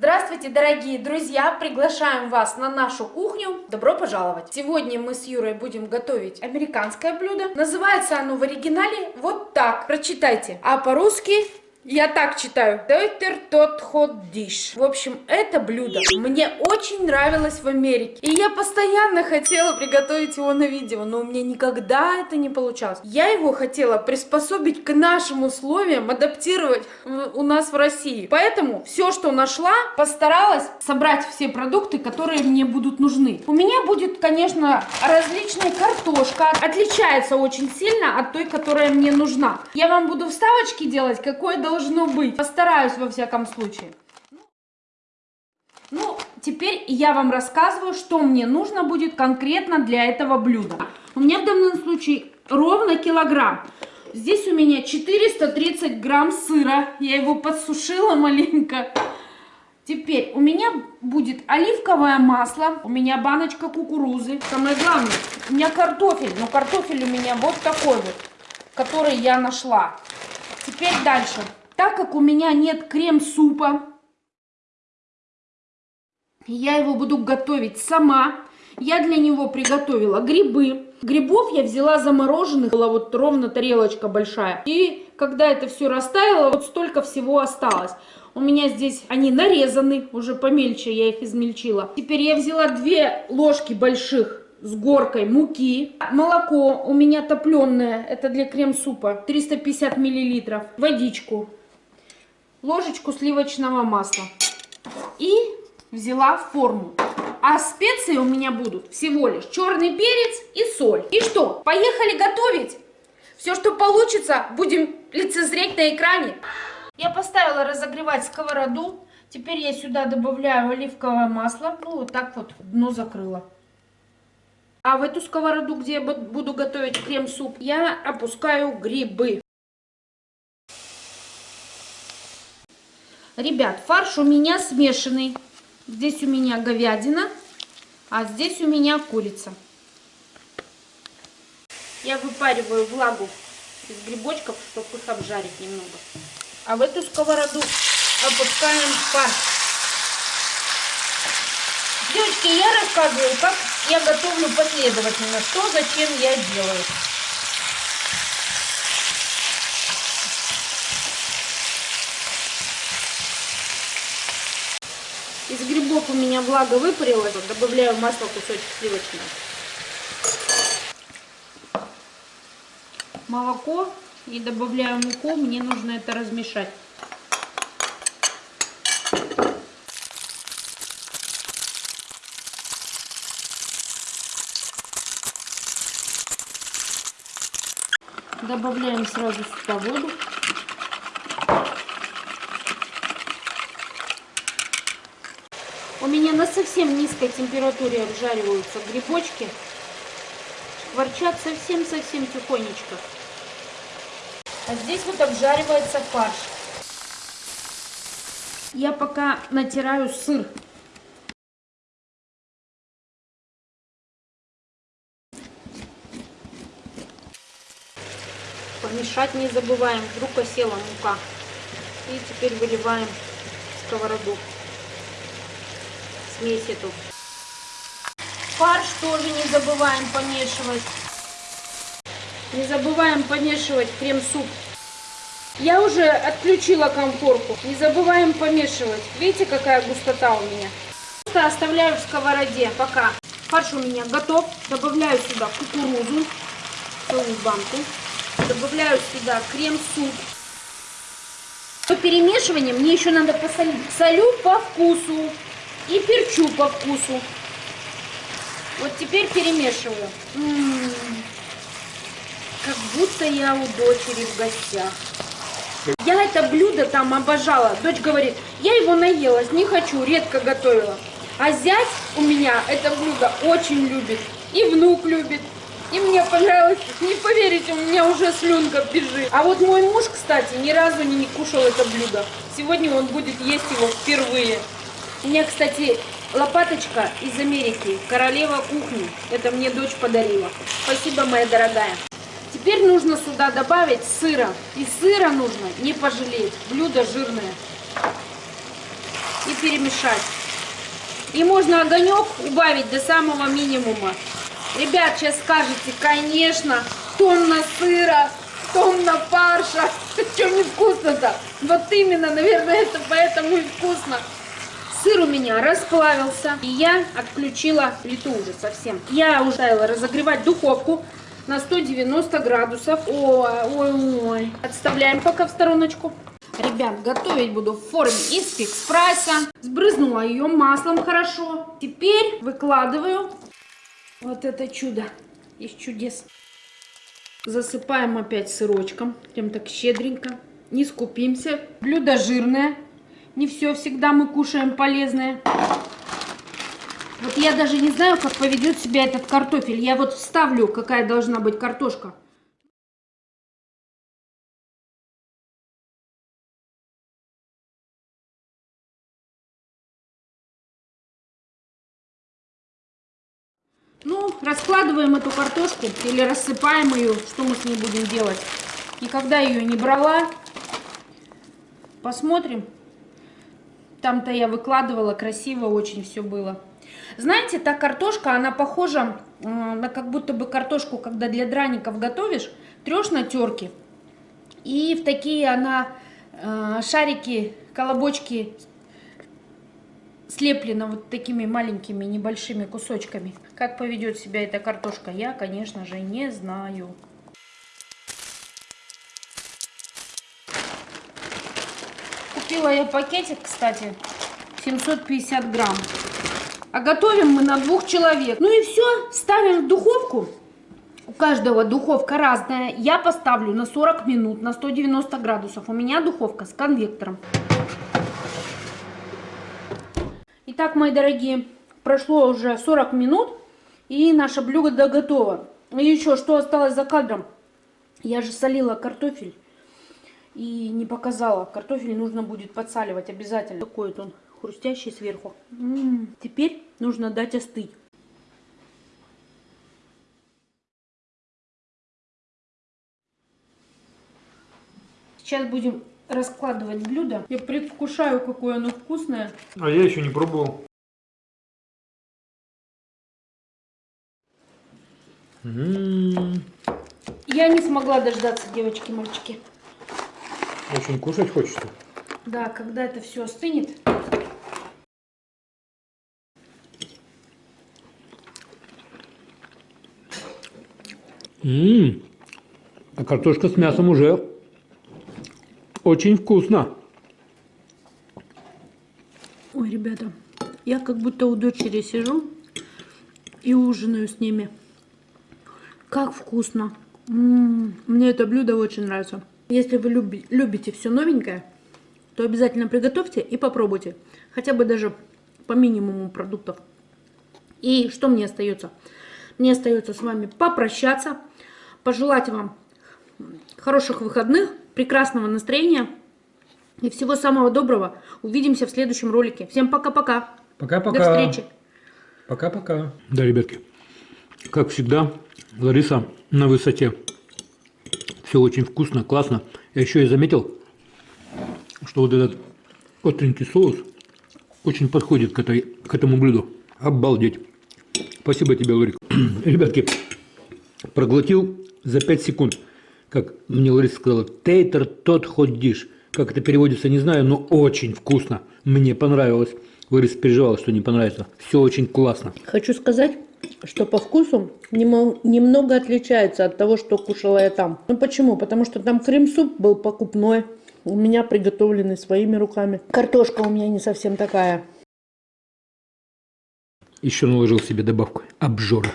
Здравствуйте, дорогие друзья! Приглашаем вас на нашу кухню. Добро пожаловать! Сегодня мы с Юрой будем готовить американское блюдо. Называется оно в оригинале вот так. Прочитайте. А по-русски я так читаю. Тейтер тот хот диш. В общем, это блюдо мне очень нравилось в Америке. И я постоянно хотела приготовить его на видео, но у меня никогда это не получалось. Я его хотела приспособить к нашим условиям, адаптировать у нас в России. Поэтому все, что нашла, постаралась собрать все продукты, которые мне будут нужны. У меня будет, конечно, различная картошка. Отличается очень сильно от той, которая мне нужна. Я вам буду вставочки делать, какой должно быть. Постараюсь во всяком случае. Ну, теперь я вам рассказываю, что мне нужно будет конкретно для этого блюда. У меня в данном случае ровно килограмм. Здесь у меня 430 грамм сыра. Я его подсушила маленько. Теперь у меня будет оливковое масло, у меня баночка кукурузы. Самое главное, у меня картофель, но картофель у меня вот такой вот, который я нашла. Теперь дальше. Так как у меня нет крем-супа, я его буду готовить сама. Я для него приготовила грибы. Грибов я взяла замороженных, была вот ровно тарелочка большая. И когда это все растаяло, вот столько всего осталось. У меня здесь они нарезаны, уже помельче я их измельчила. Теперь я взяла две ложки больших с горкой муки. Молоко у меня топленое, это для крем-супа, 350 миллилитров. Водичку ложечку сливочного масла. И взяла форму. А специи у меня будут всего лишь черный перец и соль. И что, поехали готовить? Все, что получится, будем лицезреть на экране. Я поставила разогревать сковороду. Теперь я сюда добавляю оливковое масло. Ну, вот так вот дно закрыла. А в эту сковороду, где я буду готовить крем-суп, я опускаю грибы. Ребят, фарш у меня смешанный. Здесь у меня говядина, а здесь у меня курица. Я выпариваю влагу из грибочков, чтобы их обжарить немного. А в эту сковороду опускаем фарш. Девочки, я рассказываю, как я готовлю последовательно, что зачем я делаю. Грибов у меня влага выпарилась. Добавляю масло кусочек сливочного. Молоко и добавляю муку. Мне нужно это размешать. Добавляем сразу сюда воду. У меня на совсем низкой температуре обжариваются грибочки. Шкварчат совсем-совсем тихонечко. А здесь вот обжаривается фарш. Я пока натираю сыр. Помешать не забываем, вдруг осела мука. И теперь выливаем в сковороду смесь эту. Фарш тоже не забываем помешивать. Не забываем помешивать крем-суп. Я уже отключила конфорку. Не забываем помешивать. Видите, какая густота у меня? Просто оставляю в сковороде пока. Фарш у меня готов. Добавляю сюда кукурузу. Целую банку. Добавляю сюда крем-суп. По перемешиванию мне еще надо посолить. Солю по вкусу и перчу по вкусу. Вот теперь перемешиваю. М -м -м. Как будто я у дочери в гостях. Я это блюдо там обожала. Дочь говорит, я его наелась, не хочу, редко готовила. А зять у меня это блюдо очень любит. И внук любит. И мне понравилось, не поверите, у меня уже слюнка бежит. А вот мой муж, кстати, ни разу не кушал это блюдо. Сегодня он будет есть его впервые. У меня, кстати, лопаточка из Америки, королева кухни. Это мне дочь подарила. Спасибо, моя дорогая. Теперь нужно сюда добавить сыра. И сыра нужно не пожалеть. Блюдо жирное. и перемешать. И можно огонек убавить до самого минимума. Ребят, сейчас скажете, конечно, тонна сыра, тонна фарша. Чем не вкусно-то? Вот именно, наверное, это поэтому и вкусно. Сыр у меня расплавился, и я отключила плиту уже совсем. Я уже ставила разогревать духовку на 190 градусов. Ой, ой, ой. Отставляем пока в стороночку. Ребят, готовить буду в форме из фикс прайса. Сбрызнула ее маслом хорошо. Теперь выкладываю вот это чудо из чудес. Засыпаем опять сырочком. Прям так щедренько. Не скупимся. Блюдо жирное. Не все всегда мы кушаем полезное. Вот я даже не знаю, как поведет себя этот картофель. Я вот вставлю, какая должна быть картошка. Ну, раскладываем эту картошку или рассыпаем ее, что мы с ней будем делать. Никогда ее не брала. Посмотрим. Там-то я выкладывала, красиво очень все было. Знаете, та картошка, она похожа на как будто бы картошку, когда для драников готовишь, трешь на терке. И в такие она э, шарики, колобочки слеплена вот такими маленькими небольшими кусочками. Как поведет себя эта картошка, я, конечно же, не знаю. Купила я пакетик, кстати, 750 грамм. А готовим мы на двух человек. Ну и все, ставим в духовку. У каждого духовка разная. Я поставлю на 40 минут, на 190 градусов. У меня духовка с конвектором. Итак, мои дорогие, прошло уже 40 минут. И наше блюдо готово. И еще, что осталось за кадром? Я же солила картофель. И не показала. Картофель нужно будет подсаливать обязательно. Такой вот он хрустящий сверху. М -м -м. Теперь нужно дать остыть. Сейчас будем раскладывать блюдо. Я предвкушаю, какое оно вкусное. А я еще не пробовал. Я не смогла дождаться, девочки, мальчики. Очень кушать хочется. Да, когда это все остынет. Ммм, а картошка с мясом уже очень вкусно. Ой, ребята, я как будто у дочери сижу и ужинаю с ними. Как вкусно. М -м -м, мне это блюдо очень нравится. Если вы люби, любите все новенькое, то обязательно приготовьте и попробуйте. Хотя бы даже по минимуму продуктов. И что мне остается? Мне остается с вами попрощаться, пожелать вам хороших выходных, прекрасного настроения и всего самого доброго. Увидимся в следующем ролике. Всем пока-пока. Пока-пока. До встречи. Пока-пока. Да, ребятки, как всегда, Лариса на высоте. Все очень вкусно, классно. Я еще и заметил, что вот этот остренький соус очень подходит к, этой, к этому блюду. Обалдеть. Спасибо тебе, Ларик. Ребятки, проглотил за 5 секунд. Как мне Лариса сказала, тейтер тот ходишь. Как это переводится, не знаю, но очень вкусно. Мне понравилось. Лариса переживала, что не понравится. Все очень классно. Хочу сказать, что по вкусу немного отличается от того, что кушала я там. Ну почему? Потому что там крем-суп был покупной, у меня приготовленный своими руками. Картошка у меня не совсем такая. Еще наложил себе добавку обжора.